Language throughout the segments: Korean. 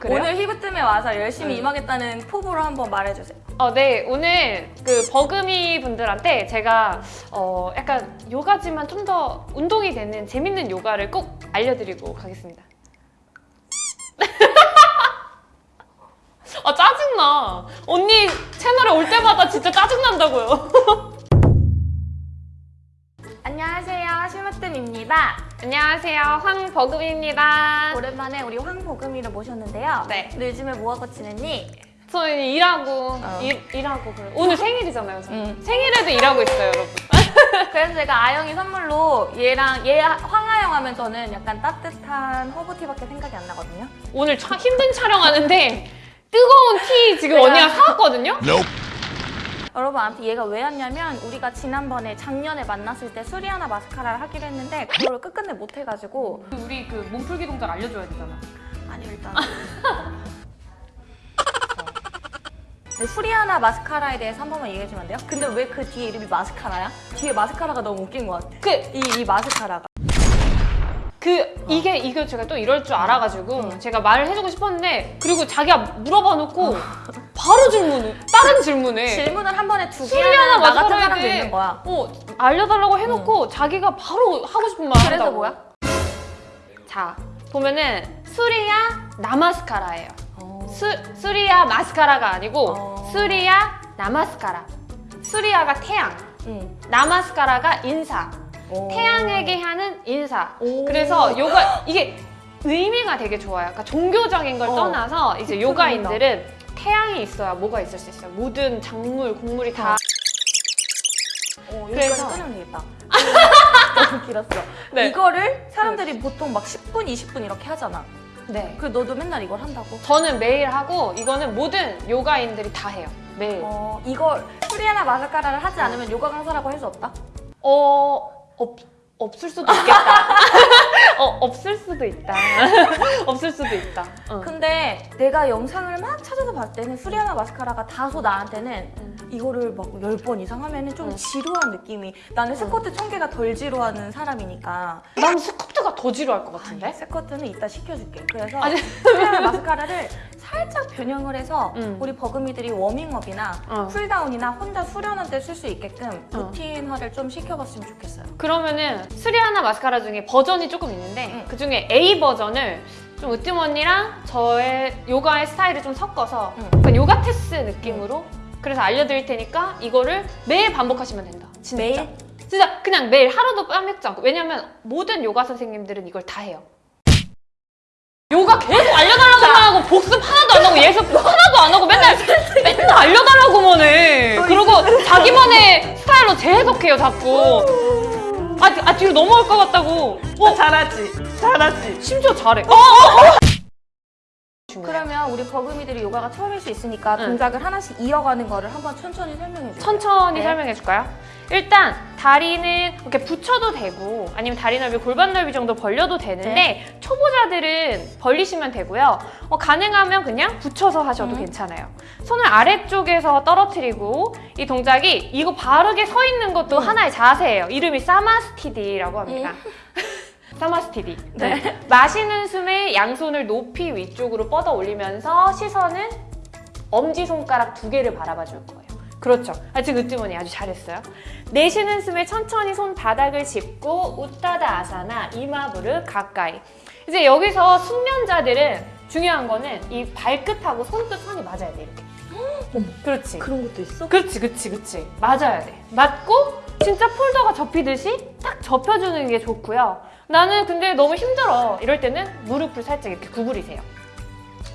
그래요? 오늘 히브뜸에 와서 열심히 음. 임하겠다는 포부로 한번 말해주세요. 어, 네. 오늘 그 버금이 분들한테 제가 어, 약간 요가지만 좀 더 운동이 되는 재밌는 요가를 꼭 알려드리고 가겠습니다. 아, 짜증나. 언니 채널에 올 때마다 진짜 짜증난다고요. 안녕하세요, 히브뜸입니다. 안녕하세요. 황버금입니다. 오랜만에 우리 황보금이를 모셨는데요. 네. 너 요즘에 뭐하고 지냈니? 저는 일하고, 어. 일, 일하고 그래. 오늘 생일이잖아요. 저. 응. 생일에도 일하고 있어요, 여러분. 그래서 제가 아영이 선물로 얘랑 얘 황아영 하면 저는 약간 따뜻한 허브티밖에 생각이 안 나거든요. 오늘 차, 힘든 촬영하는데 뜨거운 티 지금 언니가 사왔거든요? 여러분 아무튼 얘가 왜 왔냐면 우리가 지난번에 작년에 만났을 때 수리아나 마스카라를 하기로 했는데 그걸 끝끝내 못 해가지고 우리 그 몸풀기 동작 알려줘야 되잖아. 아니 일단 네, 수리아나 마스카라에 대해서 한 번만 얘기해 주면 안 돼요? 근데 왜 그 뒤에 이름이 마스카라야? 뒤에 마스카라가 너무 웃긴 것 같아 그, 이, 이 마스카라가 그, 이게, 이거 제가 또 이럴 줄 알아가지고 응. 제가 말을 해주고 싶었는데 그리고 자기가 물어봐 놓고 바로 질문을, 다른 질문에 질문을 한 번에 두 개 하는 나 같은 사람도 있는 거야 어, 알려달라고 해놓고 자기가 바로 하고 싶은 말 그래서 한다고. 뭐야? 자, 보면은 수리아 나마스카라예요. 어. 수, 수리아 마스카라가 아니고 어. 수리아 나마스카라. 수리아가 태양, 응. 나마스카라가 인사. 오. 태양에게 하는 인사. 오. 그래서 요가 이게 의미가 되게 좋아요. 그러니까 종교적인 걸 어. 떠나서 이제 요가인들은 태양이 있어야 뭐가 있을 수 있어요. 모든 작물, 곡물이 다. 어, 그래서- 여기까지 끊으면 되겠다 너무 길었어 네. 이거를 사람들이 보통 막 10분, 20분 이렇게 하잖아 네. 그 너도 맨날 이걸 한다고? 저는 매일 하고 이거는 모든 요가인들이 다 해요. 매일. 어, 이걸 수리아나 마스카라를 하지 않으면 요가 강사라고 할 수 없다? 어, 없, 없을 수도 있겠다. 어, 없을 수도 있다. 없을 수도 있다. 어. 근데 내가 영상을 막 찾아서 봤을 때는 수리아나 마스카라가 다소 나한테는 음. 이거를 막 10번 이상 하면 은 좀 응. 지루한 느낌이 나는 스쿼트 1000개가 덜 지루하는 사람이니까 난 스쿼트 가 더 지루할 것 같은데? 스쿼트는 이따 시켜줄게 그래서 아니. 나마스카라를 살짝 변형을 해서 응. 우리 버금이들이 워밍업이나 어. cool down이나 혼자 수련할 때 쓸 수 있게끔 어. 루틴화를 좀 시켜봤으면 좋겠어요 그러면은 수리야 나마스카라 중에 버전이 조금 있는데 응. 그 중에 A 버전을 좀 으뜸 언니랑 저의 요가의 스타일을 좀 섞어서 응. 약간 요가 테스 느낌으로 그래서 알려드릴 테니까 이거를 매일 반복하시면 된다. 진짜. 매일? 진짜 그냥 매일 하루도 빠먹지 않고 왜냐면 모든 요가 선생님들은 이걸 다 해요. 요가 계속 알려달라고만 하고 복습 하나도 안 하고 예습 하나도 안 하고 맨날 맨날 알려달라고만 해. 그리고 자기만의 스타일로 재해석해요 자꾸. 아, 아 뒤로 넘어갈 것 같다고. 어 잘하지 잘하지 심지어 잘해. 어, 어, 어. 그러면 우리 버금이들이 요가가 처음일 수 있으니까 응. 동작을 하나씩 이어가는 거를 한번 천천히 설명해 주세요 천천히 네. 설명해 줄까요? 일단 다리는 이렇게 붙여도 되고 아니면 다리 넓이 골반 넓이 정도 벌려도 되는데 네. 초보자들은 벌리시면 되고요. 어, 가능하면 그냥 붙여서 하셔도 음. 괜찮아요. 손을 아래쪽에서 떨어뜨리고 이 동작이 이거 바르게 서 있는 것도 음. 하나의 자세예요. 이름이 사마스티디라고 합니다. 사마스티디. 네. 마시는 숨에 양손을 높이 위쪽으로 뻗어 올리면서 시선은 엄지손가락 두 개를 바라봐 줄 거예요. 그렇죠. 아, 지금 으뜸언니 아주 잘했어요. 내쉬는 숨에 천천히 손바닥을 짚고 우타다 아사나 이마부를 가까이. 이제 여기서 숙련자들은 중요한 거는 이 발끝하고 손끝 선이 맞아야 돼 이렇게. 그렇지. 그런 것도 있어? 그렇지, 그렇지, 그렇지. 맞아야 돼. 맞고 진짜 폴더가 접히듯이 딱 접혀주는 게 좋고요. 나는 근데 너무 힘들어. 이럴 때는 무릎을 살짝 이렇게 구부리세요.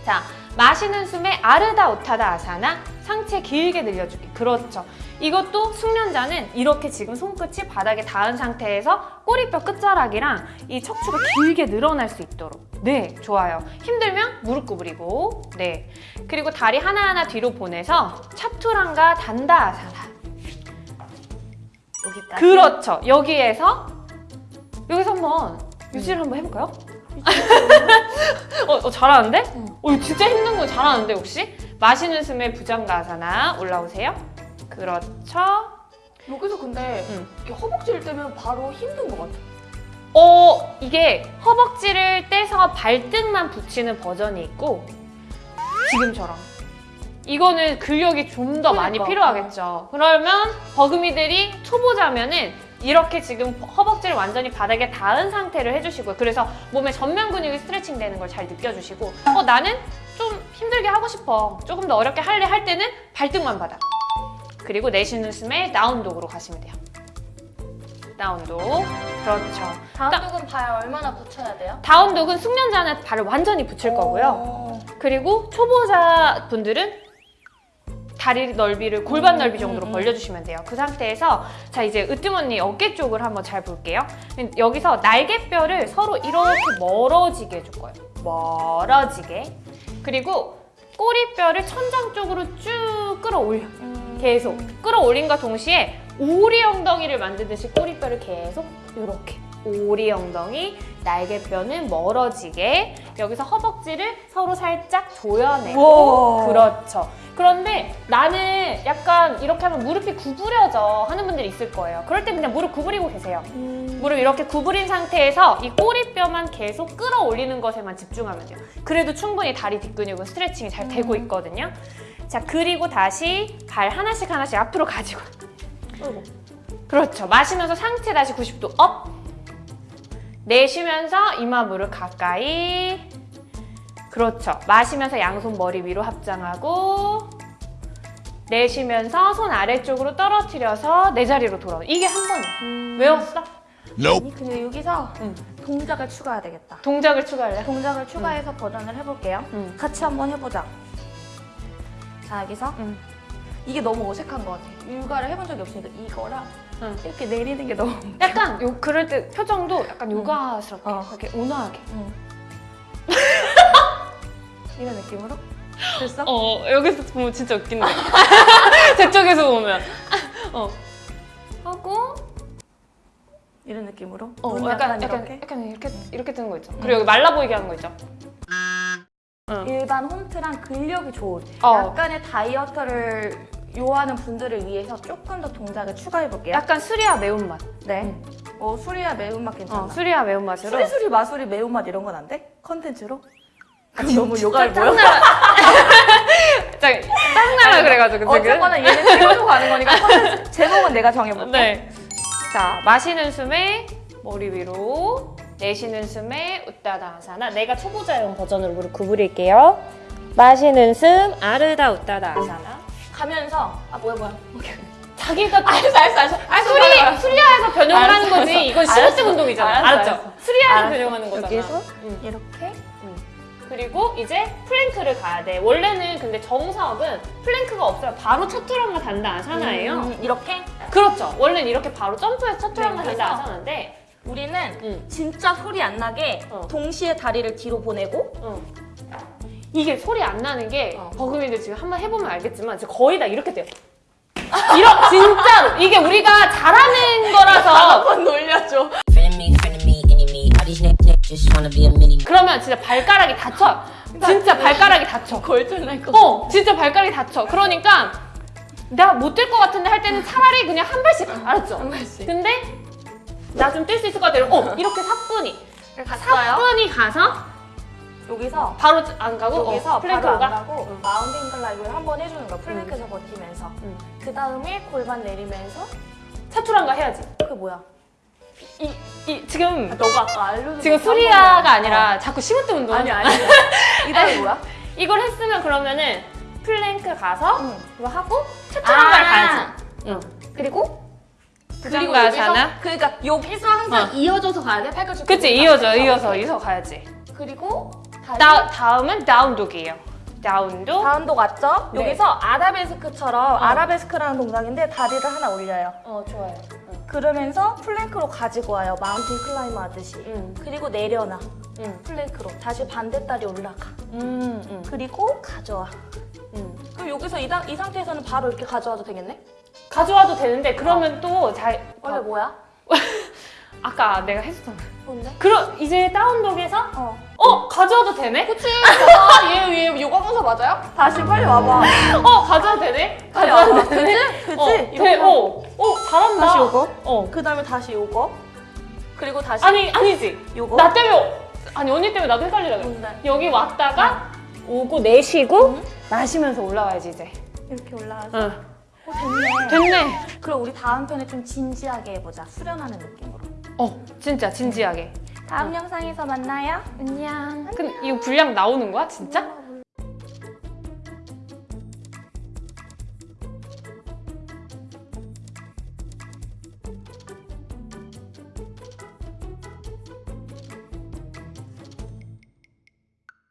자, 마시는 숨에 아르다 우타다 아사나 상체 길게 늘려주기. 그렇죠. 이것도 숙련자는 이렇게 지금 손끝이 바닥에 닿은 상태에서 꼬리뼈 끝자락이랑 이 척추가 길게 늘어날 수 있도록. 네, 좋아요. 힘들면 무릎 구부리고. 네. 그리고 다리 하나하나 뒤로 보내서 차투랑과 단다 아사나. 여기까지 그렇죠. 여기에서 여기서 한번 유지를 한번 해볼까요? 어, 어, 잘하는데? 응. 어, 진짜 힘든 거 잘하는데 혹시? 마시는 숨에 부장가사나 올라오세요. 그렇죠. 여기서 근데 응. 이렇게 허벅지를 떼면 바로 힘든 것 같아 어, 이게 허벅지를 떼서 발등만 붙이는 버전이 있고 지금처럼. 이거는 근력이 좀 더 많이 그러니까. 필요하겠죠. 그러면 버금이들이 초보자면은 이렇게 지금 허벅지를 완전히 바닥에 닿은 상태를 해주시고요. 그래서 몸의 전면 근육이 스트레칭 되는 걸 잘 느껴주시고 어 나는 좀 힘들게 하고 싶어. 조금 더 어렵게 할래 할 때는 발등만 바닥. 그리고 내쉬는 숨에 다운독으로 가시면 돼요. 다운독. 그렇죠. 다음 쪽은 발 얼마나 붙여야 돼요? 다운독은 숙련자는 발을 완전히 붙일 거고요. 오. 그리고 초보자 분들은 다리 넓이를 골반 넓이 정도로 음, 음. 벌려주시면 돼요. 그 상태에서 자 이제 으뜸 언니 어깨 쪽을 한번 잘 볼게요. 여기서 날개뼈를 서로 이렇게 멀어지게 해줄 거예요. 멀어지게. 그리고 꼬리뼈를 천장 쪽으로 쭉 끌어올려. 음. 계속 끌어올림과 동시에 오리 엉덩이를 만드듯이 꼬리뼈를 계속 이렇게 오리 엉덩이 날개뼈는 멀어지게 여기서 허벅지를 서로 살짝 조여내고. 그렇죠 그런데 나는 약간 이렇게 하면 무릎이 구부려져 하는 분들이 있을 거예요 그럴 때 그냥 무릎 구부리고 계세요 음. 무릎 이렇게 구부린 상태에서 이 꼬리뼈만 계속 끌어올리는 것에만 집중하면 돼요. 그래도 충분히 다리 뒷근육은 스트레칭이 잘 되고 음. 있거든요. 자, 그리고 다시 발 하나씩 하나씩 앞으로 가지고. 그렇죠. 마시면서 상체 다시 90도 up. 내쉬면서 이마 무릎 가까이. 그렇죠. 마시면서 양손 머리 위로 합장하고 내쉬면서 손 아래쪽으로 떨어뜨려서 내 자리로 돌아오. 이게 한 번이야. 음. 외웠어? 아니 근데 여기서 응. 동작을 추가해야 되겠다. 동작을 추가할래? 동작을 추가해서 버전을 해볼게요. 응. 같이 한번 해보자. 자 여기서 응. 이게 너무 어색한 것 같아. 육아를 해본 적이 없으니까 이거랑 응. 이렇게 내리는 게 너무. 약간 요 그럴 때 표정도 약간 요가스럽게 어. 이렇게 온화하게. 응. 이런 느낌으로 됐어? 어 여기서 보면 진짜 웃긴데. 저쪽에서 보면. 어. 하고 이런 느낌으로. 어 약간, 약간 이렇게. 약간 이렇게 이렇게 뜨는 거 있죠. 그리고 여기 말라 보이게 하는 거 있죠. 응. 일반 홈트랑 근력이 좋은 어. 약간의 다이어트를 요하는 분들을 위해서 조금 더 동작을 추가해 볼게요. 약간 수리와 매운맛. 네. 어 수리야 매운맛 괜찮아. 어, 수리와 매운맛으로. 수리 수리 마수리 매운맛 이런 건 안 돼? 컨텐츠로? 그럼 너무 요가를 보여? 짱나라 그래가지고 지금. 어쨌거나 얘는 찍어주고 가는 거니까 컨텐츠 제목은 내가 정해볼게. 네. 자, 마시는 숨에 머리 위로, 내쉬는 숨에 웃다다 아사나. 내가 초보자용 버전으로 무릎 구부릴게요. 마시는 숨, 아르다 웃다다 아사나. 가면서 아 뭐야 뭐야. 자기가 알았어 알았어 알았어. 알았어 수리, 빨리 와. 수리야에서 변형하는 알았어, 거지. 알았어. 이건 알았어. 심으뜸 운동이잖아. 알았어, 알았죠? 알았어. 알았어. 변형하는 거잖아. 여기서 응. 이렇게 그리고 이제 plank를 가야 돼. 원래는 근데 정석은 plank가 없어요. 바로 차투랑가 단다 아사나예요. 음, 이렇게 그렇죠. 원래는 이렇게 바로 점프해서 차투랑가 네, 단다 아사나인데 우리는 응. 진짜 소리 안 나게 어. 동시에 다리를 뒤로 보내고 어. 이게 소리 안 나는 게 어. 버금이들 지금 한번 해보면 알겠지만 진짜 거의 다 이렇게 돼요. 이런 진짜로 이게 우리가 잘하는 거라서 한번 놀려줘. 그러면 진짜 발가락이 다쳐. 진짜 발가락이 다쳐. 골절날 거. 어, 진짜 발가락이 다쳐. 그러니까 내가 못뛸것 같은데 할 때는 차라리 그냥 한 발씩 알았죠? 한 발씩. 근데 나 좀 뛸 수 있을 것 같아요. 어, 이렇게 사뿐히 갔어요. 사뿐히 가서 여기서 바로 안 가고 여기서 어, plank로 안 가. 가고 응. mountain climber를 한 번 해주는 거야. plank에서 버티면서. 응. 그 다음에 골반 내리면서 차투랑가 해야지. 그게 뭐야? 이, 이 지금 너가 아까 알려준 지금 거 번에. 아니라 자꾸 심으뜸 운동. 어. 아니 아니. 이 다음에 뭐야? 이걸 했으면 그러면은 플랭크 가서 응. 이거 하고 차투랑가를 아. 가야지. 응. 그리고 그리고 가사나. 그러니까 여기서 항상 어. 이어져서 가야 돼. 팔꿈치. 그치 이어져 이어서 이어서 가야지. 그리고 다 다음은 down dog이에요. down dog. down dog 맞죠? 네. 여기서 아라베스크처럼 아라베스크라는 동작인데 다리를 하나 올려요. 어 좋아요. 그러면서 plank로 가지고 와요. mountain climber 하듯이. 응. 그리고 내려놔. 응. plank로. 다시 반대 다리 올라가. 음, 음, 그리고 가져와. 음. 그럼 여기서 이, 다- 이 상태에서는 바로 이렇게 가져와도 되겠네? 가져와도 되는데 그러면 또 잘. 원래 뭐야? 아까 내가 했었잖아. 뭔데? 그럼 이제 down dog에서 어. 어 가져와도 되네? 그치. 봐봐. 얘, 얘 요가 강사 맞아요? 다시 빨리 와봐. 어 가져와도 되네? 가져와도. 되네? 그치? 그치? 어, 돼. 어, 어 잘한다. 다시 요거. 어. 그 다음에 다시 요거. 그리고 다시 아니 아니지. 요거. 나 때문에 아니 언니 때문에 나도 헷갈리라 그래. 뭔데? 여기 왔다가 오고 내쉬고 마시면서 올라와야지 이제. 이렇게 올라와서 응. 어, 됐네. 됐네. 그럼 우리 다음 편에 좀 진지하게 해보자. 수련하는 느낌으로. 어, 진짜 진지하게. 다음 영상에서 만나요. 안녕. 근데 이거 분량 나오는 거야, 진짜?